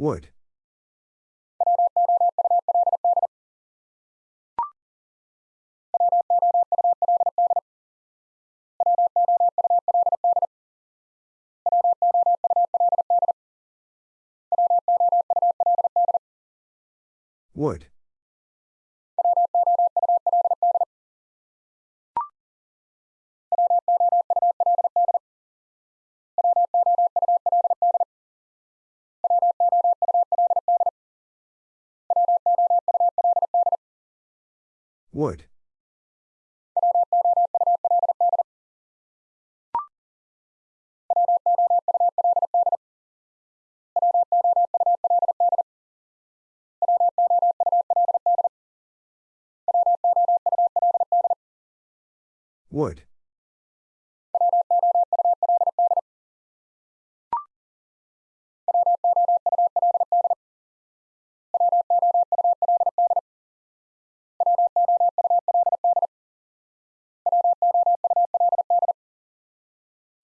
Would. Would. Wood. Wood.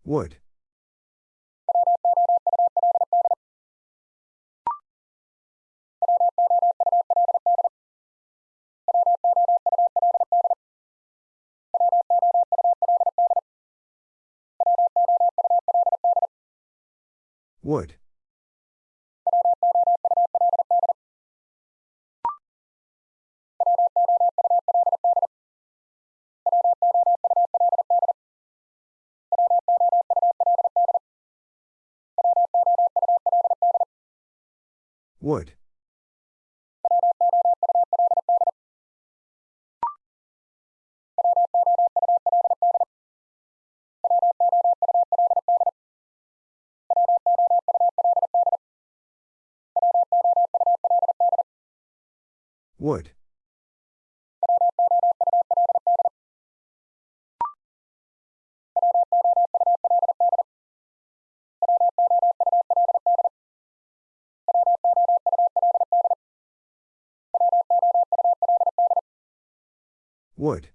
Would. Would. Would. Would. Would.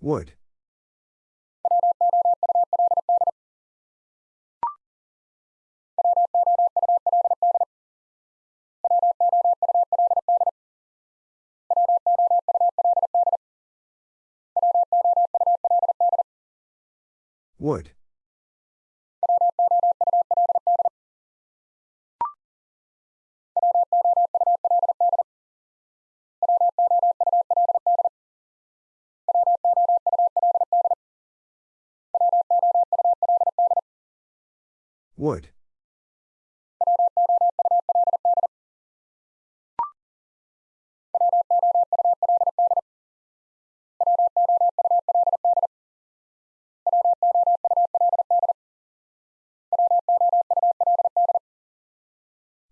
Would. Would. Would.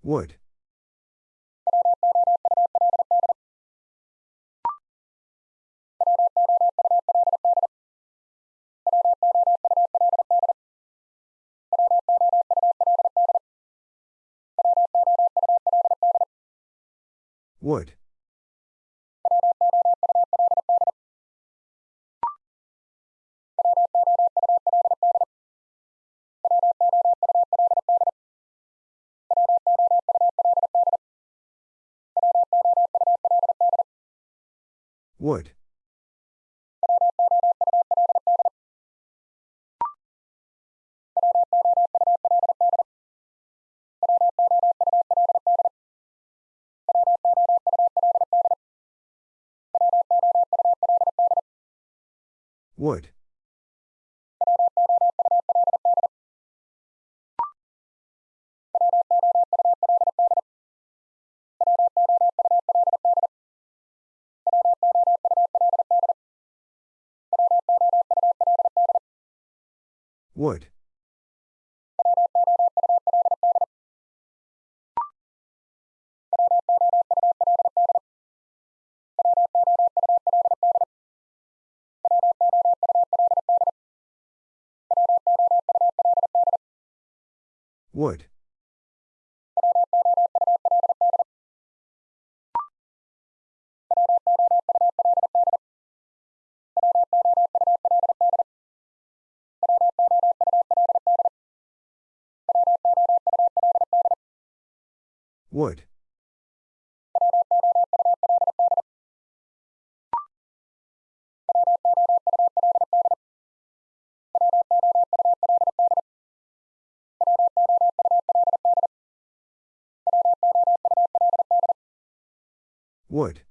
Wood. Wood. Would. Would. Would. Would. Would. Would.